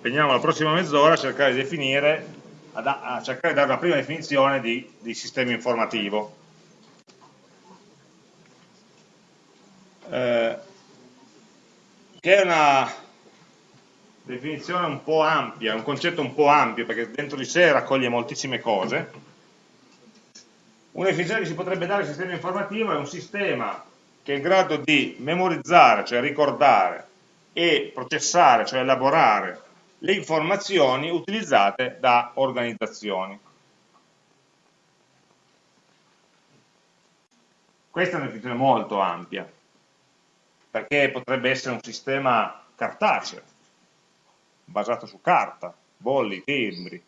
impegniamo la prossima mezz'ora a cercare di definire, a, a, cercare di dare una prima definizione di, di sistema informativo. Eh, che è una definizione un po' ampia, un concetto un po' ampio, perché dentro di sé raccoglie moltissime cose. Una definizione che si potrebbe dare al sistema informativo è un sistema che è in grado di memorizzare, cioè ricordare, e processare, cioè elaborare, le informazioni utilizzate da organizzazioni. Questa è una definizione molto ampia, perché potrebbe essere un sistema cartaceo, basato su carta, bolli, timbri,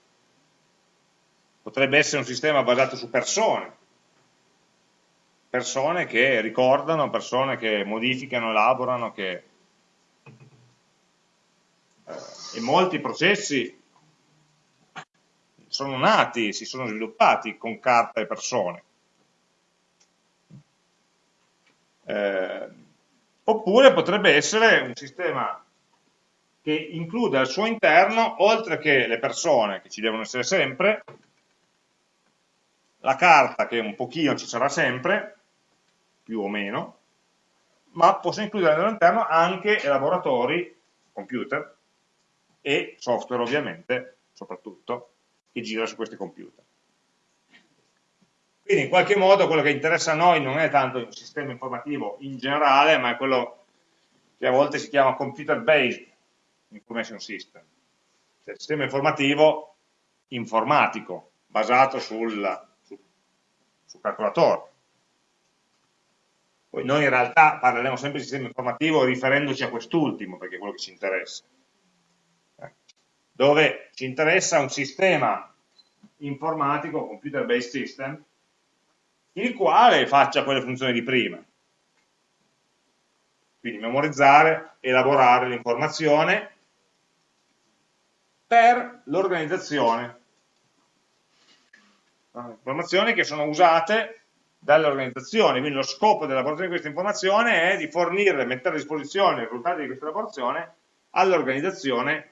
potrebbe essere un sistema basato su persone, persone che ricordano, persone che modificano, elaborano, che... Eh, e molti processi sono nati, si sono sviluppati con carta e persone. Eh, oppure potrebbe essere un sistema che include al suo interno, oltre che le persone, che ci devono essere sempre, la carta che un pochino ci sarà sempre, più o meno, ma posso includere all'interno anche elaboratori, computer, e software ovviamente, soprattutto, che gira su questi computer. Quindi in qualche modo quello che interessa a noi non è tanto il sistema informativo in generale, ma è quello che a volte si chiama computer based information system, cioè il sistema informativo informatico, basato sul, su, sul calcolatore. Poi noi in realtà parleremo sempre di sistema informativo riferendoci a quest'ultimo, perché è quello che ci interessa. Dove ci interessa un sistema informatico, computer based system, il quale faccia quelle funzioni di prima. Quindi memorizzare, elaborare l'informazione per l'organizzazione. Informazioni che sono usate dalle organizzazioni, quindi lo scopo dell'elaborazione di questa informazione è di fornire, mettere a disposizione i risultati di questa elaborazione all'organizzazione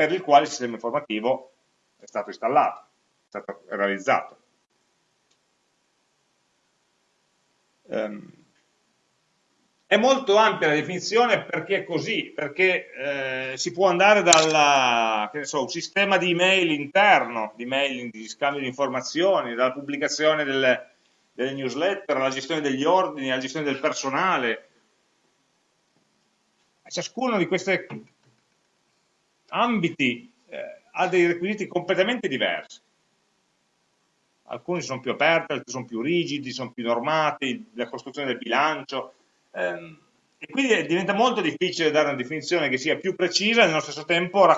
per il quale il sistema informativo è stato installato, è stato realizzato. Um, è molto ampia la definizione perché è così, perché eh, si può andare dal so, sistema di email interno, di mailing, di scambio di informazioni, dalla pubblicazione delle, delle newsletter, alla gestione degli ordini, alla gestione del personale. Ciascuno di questi ambiti eh, ha dei requisiti completamente diversi. Alcuni sono più aperti, altri sono più rigidi, sono più normati, la costruzione del bilancio. Ehm, e quindi diventa molto difficile dare una definizione che sia più precisa e nello stesso tempo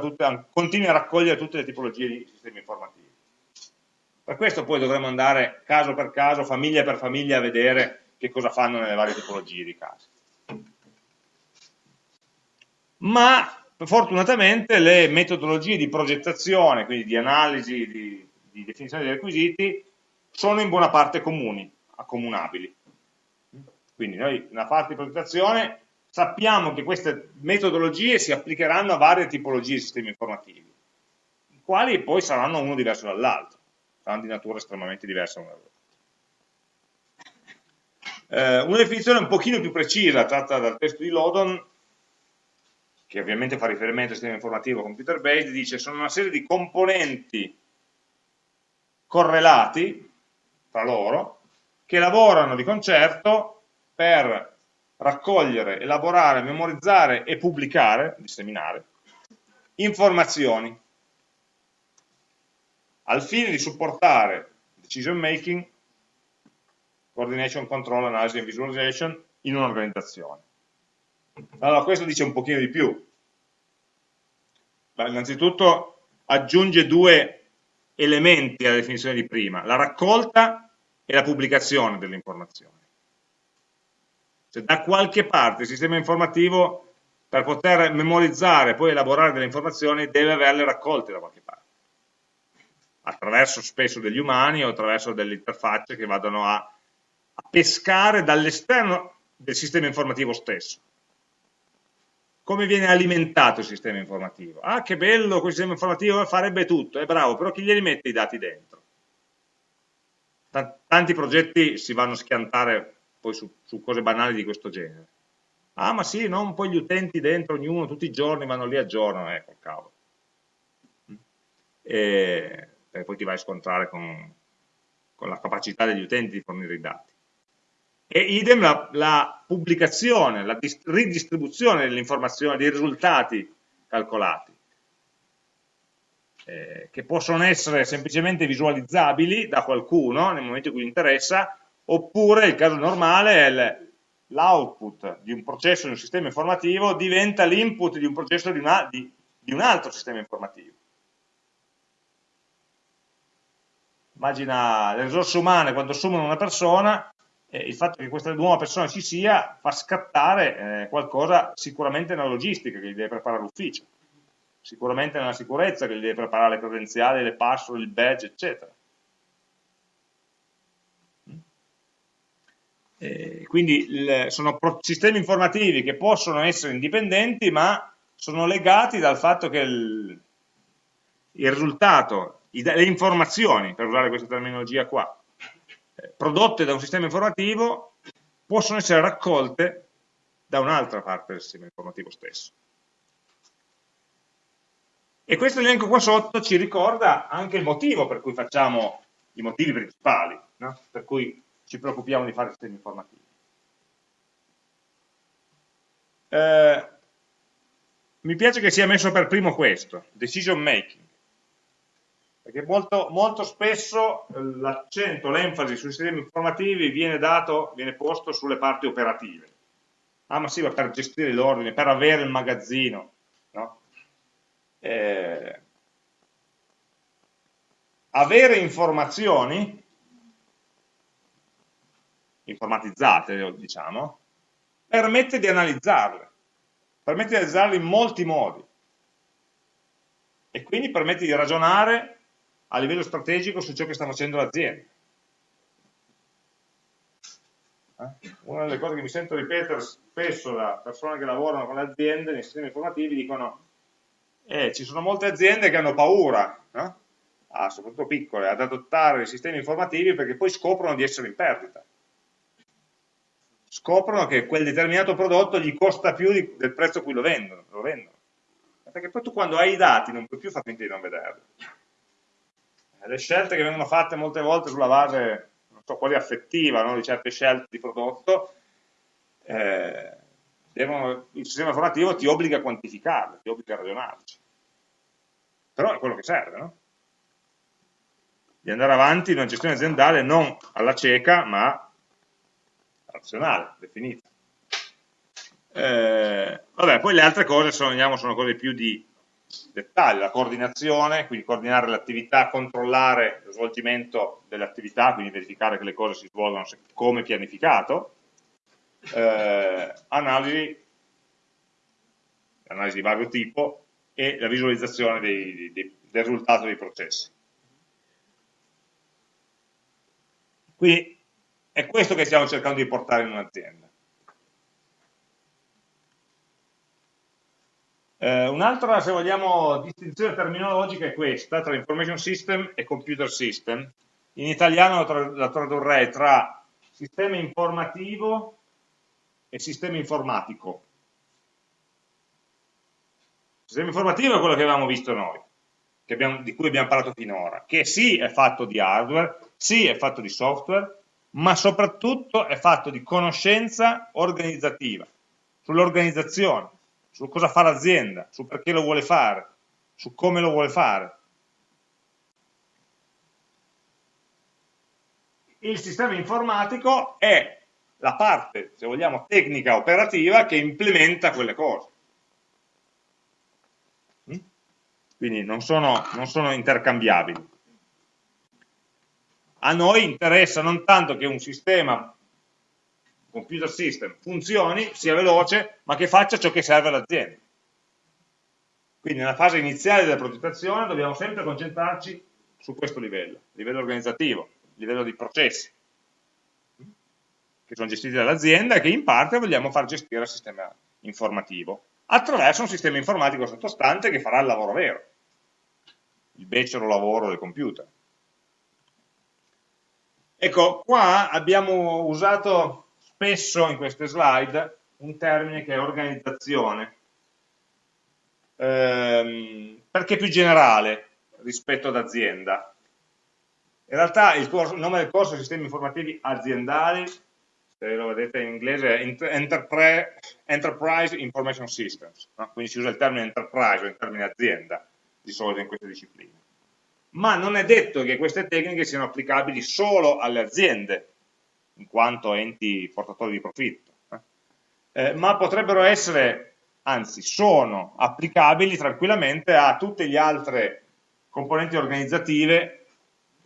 tutte, continui a raccogliere tutte le tipologie di sistemi informativi. Per questo poi dovremo andare caso per caso, famiglia per famiglia, a vedere che cosa fanno nelle varie tipologie di casi. Ma fortunatamente le metodologie di progettazione, quindi di analisi, di, di definizione dei requisiti, sono in buona parte comuni, accomunabili. Quindi noi nella parte di progettazione sappiamo che queste metodologie si applicheranno a varie tipologie di sistemi informativi, i quali poi saranno uno diverso dall'altro saranno di natura estremamente diversa una dall'altra. Eh, una definizione un pochino più precisa tratta dal testo di Lodon, che ovviamente fa riferimento al sistema informativo computer based, dice sono una serie di componenti correlati tra loro che lavorano di concerto per raccogliere, elaborare, memorizzare e pubblicare, disseminare, informazioni al fine di supportare decision making, coordination, control, analysis e visualization in un'organizzazione. Allora, questo dice un pochino di più. Innanzitutto aggiunge due elementi alla definizione di prima, la raccolta e la pubblicazione delle informazioni. Cioè, da qualche parte il sistema informativo, per poter memorizzare e poi elaborare delle informazioni, deve averle raccolte da qualche parte attraverso spesso degli umani o attraverso delle interfacce che vadano a, a pescare dall'esterno del sistema informativo stesso. Come viene alimentato il sistema informativo. Ah, che bello, quel sistema informativo farebbe tutto, è bravo, però chi glieli mette i dati dentro? Tanti progetti si vanno a schiantare poi su, su cose banali di questo genere. Ah, ma sì, non poi gli utenti dentro, ognuno, tutti i giorni vanno lì a giorno, ecco, cavolo. E, e poi ti vai a scontrare con, con la capacità degli utenti di fornire i dati e idem la, la pubblicazione, la ridistribuzione delle informazioni, dei risultati calcolati, eh, che possono essere semplicemente visualizzabili da qualcuno nel momento in cui interessa, oppure il caso normale è l'output di un processo di un sistema informativo diventa l'input di un processo di, una, di, di un altro sistema informativo. Immagina le risorse umane quando assumono una persona eh, il fatto che questa nuova persona ci sia fa scattare eh, qualcosa sicuramente nella logistica che gli deve preparare l'ufficio, sicuramente nella sicurezza che gli deve preparare le credenziali, le password, il badge, eccetera. Eh, quindi il, sono sistemi informativi che possono essere indipendenti ma sono legati dal fatto che il, il risultato, i, le informazioni, per usare questa terminologia qua, prodotte da un sistema informativo possono essere raccolte da un'altra parte del sistema informativo stesso. E questo elenco qua sotto ci ricorda anche il motivo per cui facciamo i motivi principali, no? per cui ci preoccupiamo di fare sistemi informativi. Eh, mi piace che sia messo per primo questo, decision making perché molto, molto spesso eh, l'accento, l'enfasi sui sistemi informativi viene, dato, viene posto sulle parti operative. Ah ma sì, ma per gestire l'ordine, per avere il magazzino. No? Eh, avere informazioni informatizzate, diciamo, permette di analizzarle, permette di analizzarle in molti modi e quindi permette di ragionare a livello strategico su ciò che sta facendo l'azienda. Eh? Una delle cose che mi sento ripetere spesso da persone che lavorano con le aziende nei sistemi informativi dicono eh, ci sono molte aziende che hanno paura, no? ah, soprattutto piccole, ad adottare i sistemi informativi perché poi scoprono di essere in perdita. Scoprono che quel determinato prodotto gli costa più di, del prezzo a cui lo vendono, lo vendono. Perché poi tu quando hai i dati non puoi più far finta di non vederli le scelte che vengono fatte molte volte sulla base, non so quale affettiva, no? di certe scelte di prodotto, eh, devono, il sistema informativo ti obbliga a quantificarle, ti obbliga a ragionarci. Però è quello che serve, no? Di andare avanti in una gestione aziendale non alla cieca, ma razionale, definita. Eh, vabbè, poi le altre cose sono, sono cose più di dettaglio, la coordinazione, quindi coordinare l'attività, controllare lo svolgimento delle attività, quindi verificare che le cose si svolgono come pianificato, eh, analisi, analisi di vario tipo e la visualizzazione dei, dei, del risultato dei processi. Quindi è questo che stiamo cercando di portare in un'azienda. Eh, Un'altra, se vogliamo, distinzione terminologica è questa, tra information system e computer system. In italiano la tradurrei tra sistema informativo e sistema informatico. Il sistema informativo è quello che avevamo visto noi, abbiamo, di cui abbiamo parlato finora, che sì è fatto di hardware, sì è fatto di software, ma soprattutto è fatto di conoscenza organizzativa, sull'organizzazione, su cosa fa l'azienda, su perché lo vuole fare, su come lo vuole fare. Il sistema informatico è la parte, se vogliamo, tecnica operativa che implementa quelle cose. Mm? Quindi non sono, non sono intercambiabili. A noi interessa non tanto che un sistema computer system funzioni, sia veloce, ma che faccia ciò che serve all'azienda. Quindi nella fase iniziale della progettazione dobbiamo sempre concentrarci su questo livello, livello organizzativo, livello di processi, che sono gestiti dall'azienda e che in parte vogliamo far gestire al sistema informativo, attraverso un sistema informatico sottostante che farà il lavoro vero, il becero lavoro del computer. Ecco, qua abbiamo usato spesso in queste slide un termine che è organizzazione, ehm, perché è più generale rispetto ad azienda. In realtà il, corso, il nome del corso è Sistemi Informativi Aziendali, se lo vedete in inglese è Enterprise, Information Systems, no? quindi si usa il termine enterprise o il termine azienda di solito in queste discipline. Ma non è detto che queste tecniche siano applicabili solo alle aziende, in quanto enti portatori di profitto, eh? Eh, ma potrebbero essere, anzi sono applicabili tranquillamente a tutte le altre componenti organizzative,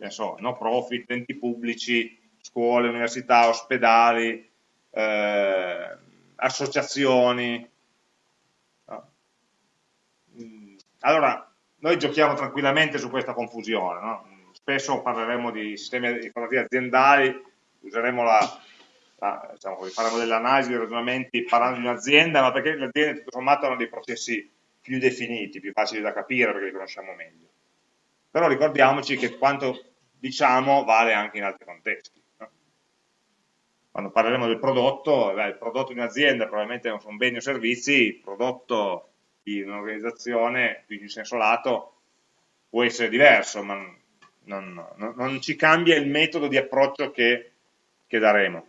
so, no profit, enti pubblici, scuole, università, ospedali, eh, associazioni. Mm, allora, noi giochiamo tranquillamente su questa confusione, no? spesso parleremo di sistemi informativi aziendali, useremo la, la diciamo, faremo dell'analisi dei ragionamenti parlando di un'azienda, ma perché le aziende tutto sommato hanno dei processi più definiti, più facili da capire perché li conosciamo meglio. Però ricordiamoci che quanto diciamo vale anche in altri contesti quando parleremo del prodotto, beh, il prodotto di un'azienda probabilmente non sono beni o servizi, il prodotto di un'organizzazione, in senso lato, può essere diverso, ma non, non, non, ci cambia il metodo di approccio che, che daremo.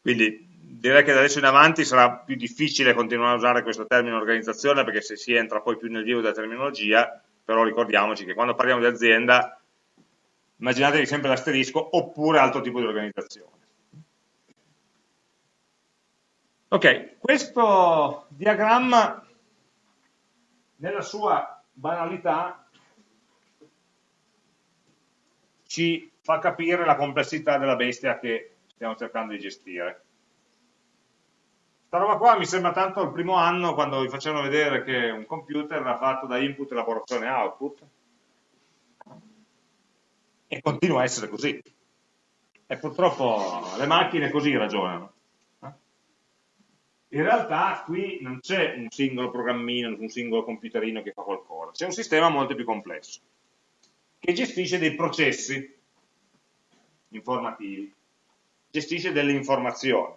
Quindi direi che da adesso in avanti sarà più difficile continuare a usare questo termine organizzazione perché se si entra poi più nel vivo della terminologia, però ricordiamoci che quando parliamo di azienda immaginatevi sempre l'asterisco, oppure altro tipo di organizzazione. Ok, questo diagramma nella sua banalità ci fa capire la complessità della bestia che stiamo cercando di gestire. Questa roba qua mi sembra tanto il primo anno quando vi facevano vedere che un computer era fatto da input, elaborazione e output, e continua a essere così. E purtroppo le macchine così ragionano. In realtà qui non c'è un singolo programmino, un singolo computerino che fa qualcosa, c'è un sistema molto più complesso, che gestisce dei processi informativi, gestisce delle informazioni.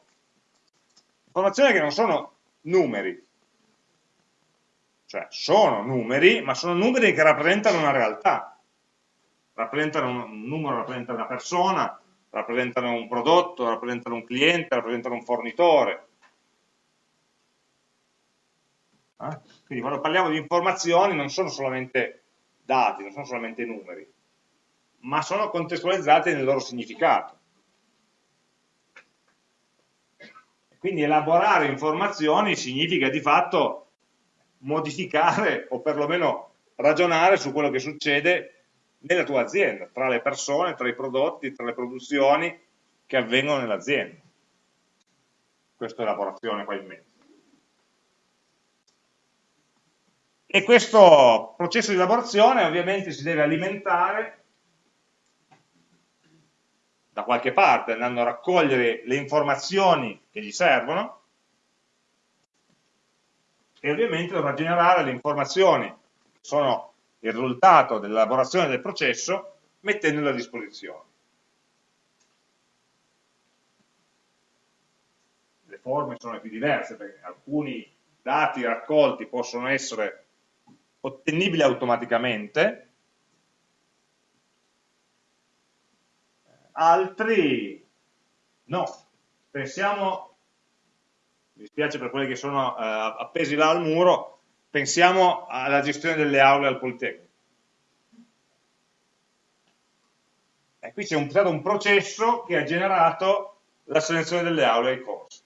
Informazioni che non sono numeri, cioè sono numeri, ma sono numeri che rappresentano una realtà, rappresentano un numero, rappresentano una persona, rappresentano un prodotto, rappresentano un cliente, rappresentano un fornitore. Eh? Quindi quando parliamo di informazioni non sono solamente dati, non sono solamente numeri, ma sono contestualizzati nel loro significato. Quindi elaborare informazioni significa di fatto modificare o perlomeno ragionare su quello che succede nella tua azienda, tra le persone, tra i prodotti, tra le produzioni che avvengono nell'azienda. Questa è lavorazione qua in mezzo. E questo processo di lavorazione ovviamente si deve alimentare da qualche parte, andando a raccogliere le informazioni che gli servono e ovviamente dovrà generare le informazioni che sono il risultato dell'elaborazione del processo mettendolo a disposizione. Le forme sono più diverse perché alcuni dati raccolti possono essere ottenibili automaticamente, altri no. Pensiamo, mi spiace per quelli che sono eh, appesi là al muro, Pensiamo alla gestione delle aule al Politecnico. E qui c'è stato un processo che ha generato la selezione delle aule ai corsi.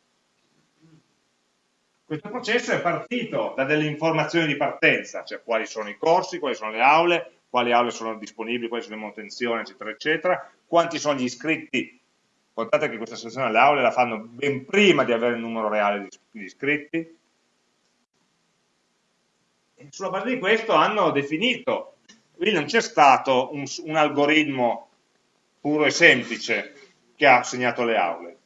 Questo processo è partito da delle informazioni di partenza, cioè quali sono i corsi, quali sono le aule, quali aule sono disponibili, quali sono le manutenzioni, eccetera, eccetera, quanti sono gli iscritti. Contate che questa selezione delle aule la fanno ben prima di avere il numero reale di iscritti, sulla base di questo hanno definito, quindi non c'è stato un, un algoritmo puro e semplice che ha assegnato le aule.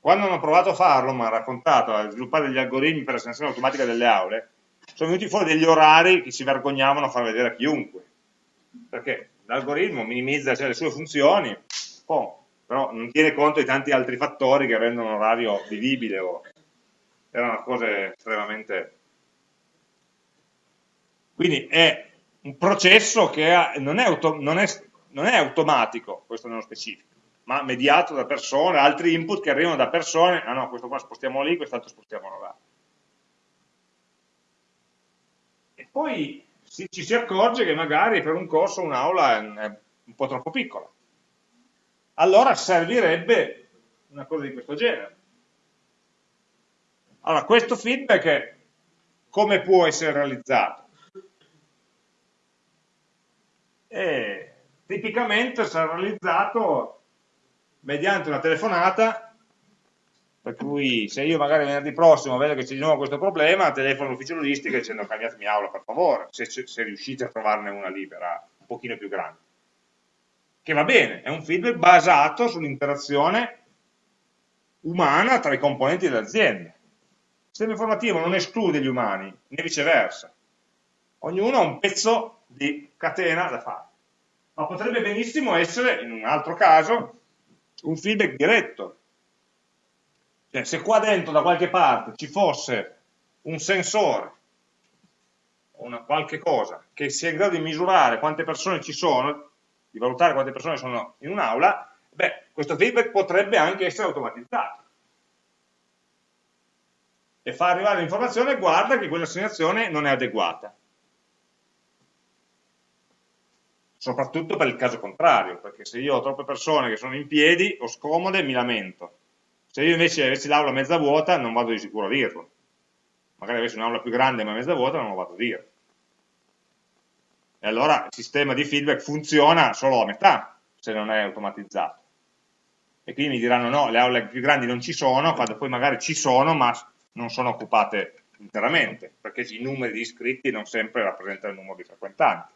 quando hanno provato a farlo, mi ha raccontato, a sviluppare degli algoritmi per l'assegnazione automatica delle aule, sono venuti fuori degli orari che si vergognavano a far vedere a chiunque, perché l'algoritmo minimizza cioè, le sue funzioni, oh, però non tiene conto di tanti altri fattori che rendono l'orario vivibile, o... erano cose estremamente... Quindi è un processo che ha, non, è non, è, non è automatico, questo nello specifico, ma mediato da persone, altri input che arrivano da persone, ah no, questo qua spostiamolo lì, quest'altro spostiamolo là. E poi si, ci si accorge che magari per un corso un'aula è un po' troppo piccola. Allora servirebbe una cosa di questo genere. Allora, questo feedback come può essere realizzato? E tipicamente sarà realizzato mediante una telefonata, per cui se io magari venerdì prossimo vedo che c'è di nuovo questo problema, telefono all'ufficio logistica dicendo cambiatemi aula per favore, se, se riuscite a trovarne una libera, un pochino più grande. Che va bene, è un feedback basato sull'interazione umana tra i componenti dell'azienda. Il sistema informativo non esclude gli umani, né viceversa. Ognuno ha un pezzo di catena da fare. Ma potrebbe benissimo essere, in un altro caso, un feedback diretto. Cioè, se qua dentro da qualche parte ci fosse un sensore o una qualche cosa che sia in grado di misurare quante persone ci sono, di valutare quante persone sono in un'aula, beh, questo feedback potrebbe anche essere automatizzato. E fa arrivare l'informazione, guarda che quell'assegnazione non è adeguata. soprattutto per il caso contrario, perché se io ho troppe persone che sono in piedi o scomode mi lamento. Se io invece avessi l'aula mezza vuota non vado di sicuro a dirlo. Magari avessi un'aula più grande ma mezza vuota non lo vado a dire. E allora il sistema di feedback funziona solo a metà, se non è automatizzato. E quindi mi diranno no, le aule più grandi non ci sono, quando poi magari ci sono ma non sono occupate interamente, perché i numeri di iscritti non sempre rappresentano il numero di frequentanti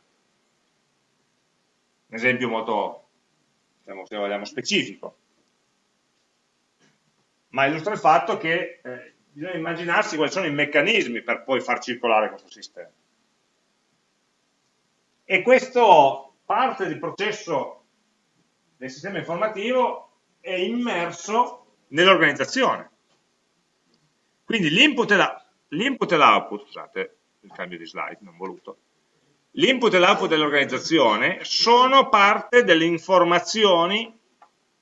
un esempio molto, diciamo, se vogliamo, specifico, ma illustra il fatto che eh, bisogna immaginarsi quali sono i meccanismi per poi far circolare questo sistema. E questo parte del processo del sistema informativo è immerso nell'organizzazione. Quindi l'input e l'output, scusate il cambio di slide, non voluto, L'input e l'output dell'organizzazione sono parte delle informazioni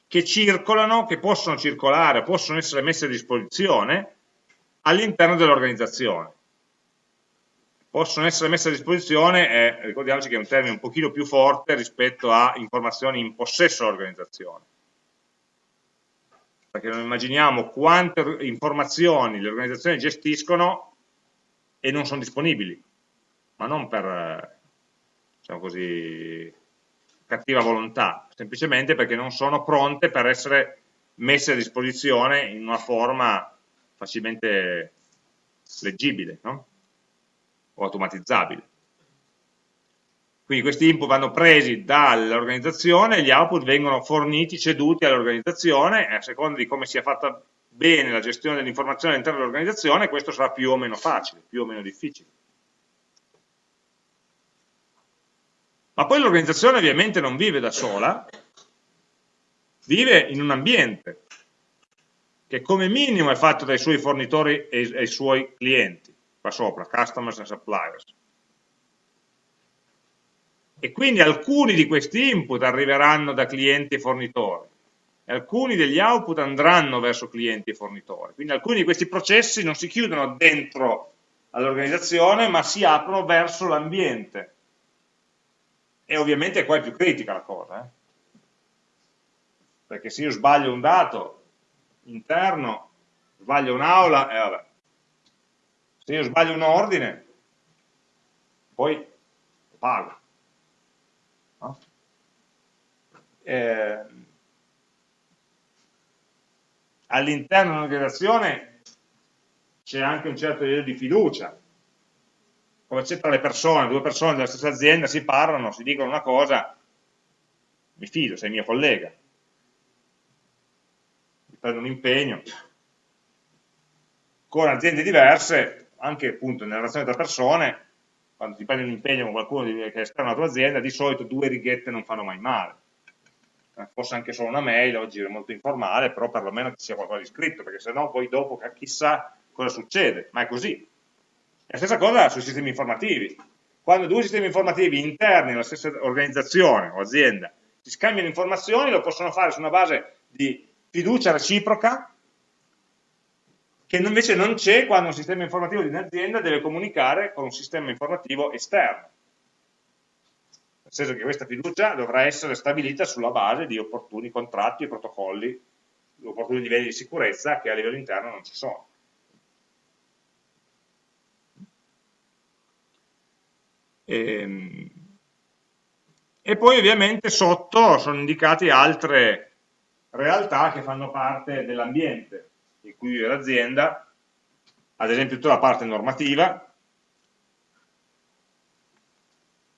che circolano, che possono circolare, possono essere messe a disposizione all'interno dell'organizzazione. Possono essere messe a disposizione, eh, ricordiamoci che è un termine un pochino più forte rispetto a informazioni in possesso dell'organizzazione. Perché non immaginiamo quante informazioni le organizzazioni gestiscono e non sono disponibili, ma non per diciamo così, cattiva volontà, semplicemente perché non sono pronte per essere messe a disposizione in una forma facilmente leggibile no? o automatizzabile. Quindi questi input vanno presi dall'organizzazione e gli output vengono forniti, ceduti all'organizzazione e a seconda di come sia fatta bene la gestione dell'informazione all'interno dell'organizzazione questo sarà più o meno facile, più o meno difficile. Ma poi l'organizzazione ovviamente non vive da sola, vive in un ambiente che come minimo è fatto dai suoi fornitori e dai suoi clienti, qua sopra, customers and suppliers. E quindi alcuni di questi input arriveranno da clienti e fornitori, e alcuni degli output andranno verso clienti e fornitori. Quindi alcuni di questi processi non si chiudono dentro all'organizzazione, ma si aprono verso l'ambiente e ovviamente qua è più critica la cosa, eh? perché se io sbaglio un dato interno, sbaglio un'aula, e eh, vabbè. Se io sbaglio un ordine, poi pago. No? Eh, All'interno dell'organizzazione c'è anche un certo livello di fiducia, come c'è tra le persone, due persone della stessa azienda, si parlano, si dicono una cosa, mi fido, sei mio collega. prende un impegno, con aziende diverse, anche appunto nella relazione tra persone, quando ti prendi un impegno con qualcuno che è esterno alla tua azienda, di solito due righette non fanno mai male. Eh, forse anche solo una mail, oggi è molto informale, però perlomeno ci sia qualcosa di scritto, perché sennò poi dopo chissà cosa succede, ma è così. La stessa cosa sui sistemi informativi. Quando due sistemi informativi interni alla stessa organizzazione o azienda si scambiano informazioni, lo possono fare su una base di fiducia reciproca, che invece non c'è quando un sistema informativo di un'azienda deve comunicare con un sistema informativo esterno. Nel senso che questa fiducia dovrà essere stabilita sulla base di opportuni contratti e protocolli, opportuni livelli di sicurezza che a livello interno non ci sono. E, ehm, e poi ovviamente sotto sono indicate altre realtà che fanno parte dell'ambiente in cui vive l'azienda, ad esempio tutta la parte normativa,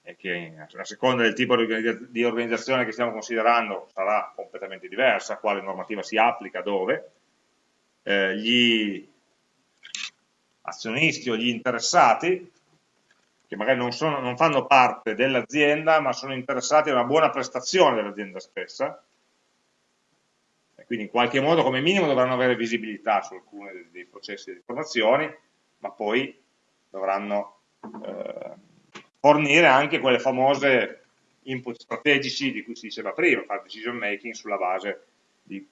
e che a seconda del tipo di organizzazione che stiamo considerando sarà completamente diversa, quale normativa si applica, dove, eh, gli azionisti o gli interessati che magari non, sono, non fanno parte dell'azienda ma sono interessati a una buona prestazione dell'azienda stessa e quindi in qualche modo come minimo dovranno avere visibilità su alcuni dei, processi di informazioni ma poi dovranno eh, fornire anche quelle famose input strategici di cui si diceva prima, fare decision making sulla base di,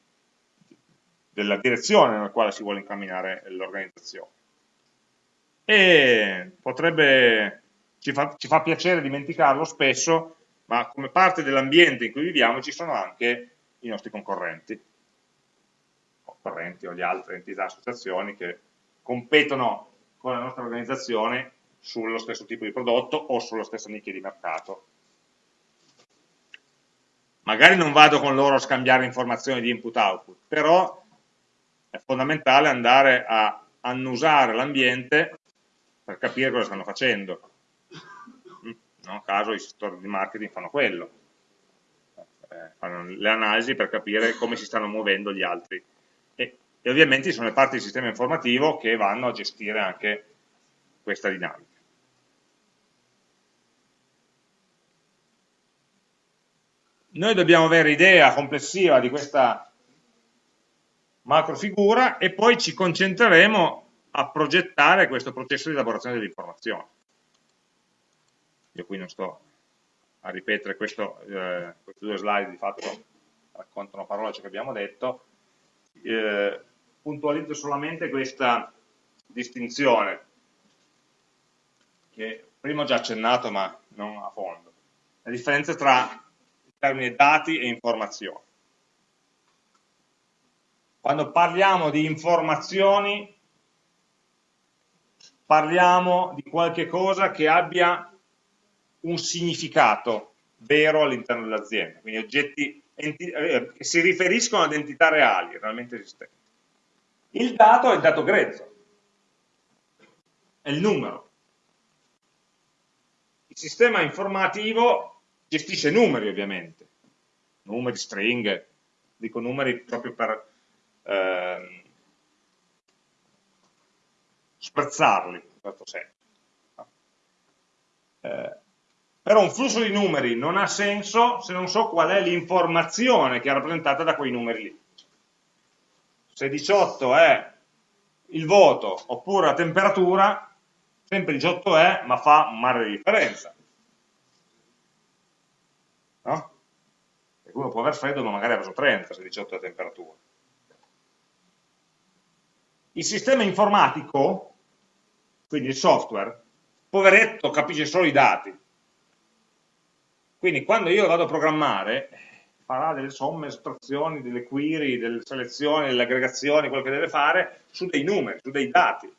della direzione nella quale si vuole incamminare l'organizzazione. E potrebbe ci fa, ci fa piacere dimenticarlo spesso, ma come parte dell'ambiente in cui viviamo ci sono anche i nostri concorrenti, concorrenti o le altre entità, associazioni che competono con la nostra organizzazione sullo stesso tipo di prodotto o sulla stessa nicchia di mercato. Magari non vado con loro a scambiare informazioni di input-output, però è fondamentale andare a annusare l'ambiente per capire cosa stanno facendo non a caso i settori di marketing fanno quello, eh, fanno le analisi per capire come si stanno muovendo gli altri. E, e ovviamente sono le parti del sistema informativo che vanno a gestire anche questa dinamica. Noi dobbiamo avere idea complessiva di questa macrofigura e poi ci concentreremo a progettare questo processo di elaborazione dell'informazione io qui non sto a ripetere questo, eh, queste due slide di fatto raccontano parole ciò che abbiamo detto, eh, puntualizzo solamente questa distinzione che prima ho già accennato ma non a fondo, la differenza tra il termine dati e informazioni. Quando parliamo di informazioni parliamo di qualche cosa che abbia un significato vero all'interno dell'azienda, quindi oggetti eh, che si riferiscono ad entità reali, realmente esistenti. Il dato è il dato grezzo, è il numero. Il sistema informativo gestisce numeri ovviamente, numeri, stringhe, dico numeri proprio per eh, sprezzarli, in questo senso. Eh, però un flusso di numeri non ha senso se non so qual è l'informazione che è rappresentata da quei numeri lì. Se 18 è il voto oppure la temperatura, sempre 18 è, ma fa un mare di differenza. No? Perché uno può aver freddo ma magari ha preso 30 se 18 è la temperatura. Il sistema informatico, quindi il software, poveretto capisce solo i dati, quindi quando io vado a programmare, farà delle somme, estrazioni, delle query, delle selezioni, delle aggregazioni, quello che deve fare, su dei numeri, su dei dati.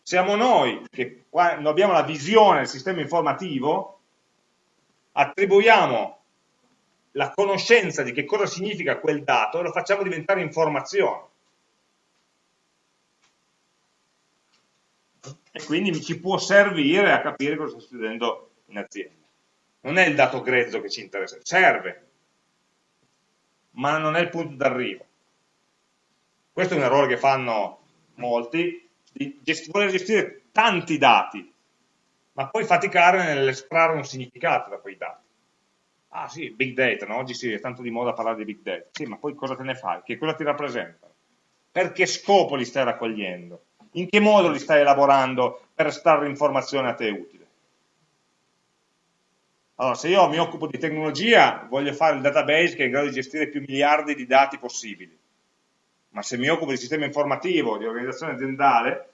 Siamo noi che quando abbiamo la visione del sistema informativo, attribuiamo la conoscenza di che cosa significa quel dato e lo facciamo diventare informazione. E quindi ci può servire a capire cosa sta succedendo in azienda non è il dato grezzo che ci interessa, serve, ma non è il punto d'arrivo. Questo è un errore che fanno molti, di gest voler gestire tanti dati, ma poi faticare nell'estrarre un significato da quei dati. Ah sì, big data, no? oggi sì, è tanto di moda parlare di big data. Sì, ma poi cosa te ne fai? Che cosa ti rappresenta? Per che scopo li stai raccogliendo? In che modo li stai elaborando per estrarre informazione a te utile? Allora, se io mi occupo di tecnologia, voglio fare il database che è in grado di gestire più miliardi di dati possibili. Ma se mi occupo di sistema informativo, di organizzazione aziendale,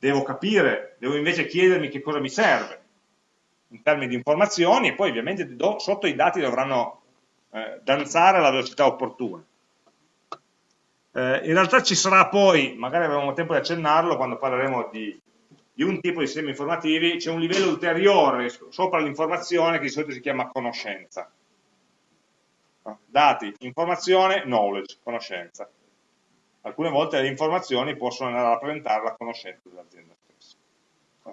devo capire, devo invece chiedermi che cosa mi serve in termini di informazioni e poi ovviamente do, sotto i dati dovranno eh, danzare alla velocità opportuna. Eh, in realtà ci sarà poi, magari avremo tempo di accennarlo quando parleremo di, di un tipo di sistemi informativi, c'è un livello ulteriore sopra l'informazione che di solito si chiama conoscenza. Dati, informazione, knowledge, conoscenza. Alcune volte le informazioni possono andare a rappresentare la conoscenza dell'azienda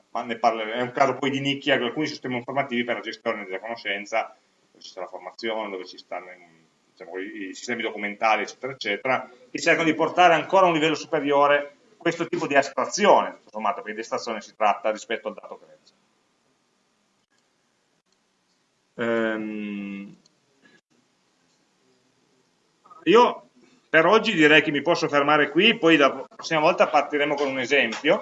ma ne parleremo, è un caso poi di nicchia di alcuni sistemi informativi per la gestione della conoscenza, dove ci sta la formazione, dove ci stanno diciamo, i sistemi documentali, eccetera, eccetera, che cercano di portare ancora a un livello superiore questo tipo di astrazione, tutto sommato, perché di astrazione si tratta rispetto al dato grezzo. Ehm, io per oggi direi che mi posso fermare qui, poi la prossima volta partiremo con un esempio,